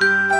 Música